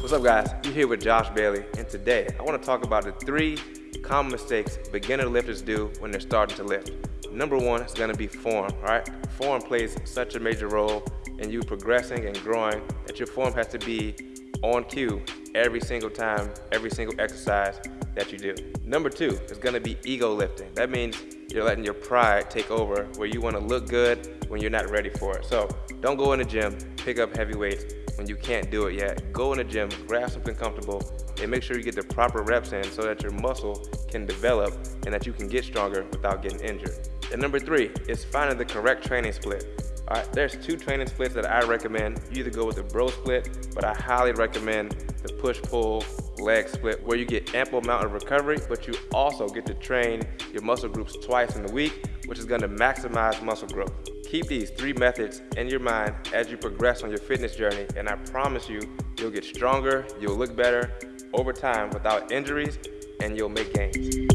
What's up guys? You're here with Josh Bailey and today I want to talk about the three common mistakes beginner lifters do when they're starting to lift. Number one is going to be form, right? Form plays such a major role in you progressing and growing that your form has to be on cue every single time, every single exercise that you do. Number two is gonna be ego lifting. That means you're letting your pride take over where you wanna look good when you're not ready for it. So don't go in the gym, pick up heavy weights when you can't do it yet. Go in the gym, grab something comfortable, and make sure you get the proper reps in so that your muscle can develop and that you can get stronger without getting injured. And number three is finding the correct training split. All right, there's two training splits that I recommend. You either go with the bro split, but I highly recommend the push-pull leg split where you get ample amount of recovery, but you also get to train your muscle groups twice in the week, which is gonna maximize muscle growth. Keep these three methods in your mind as you progress on your fitness journey, and I promise you, you'll get stronger, you'll look better over time without injuries, and you'll make gains.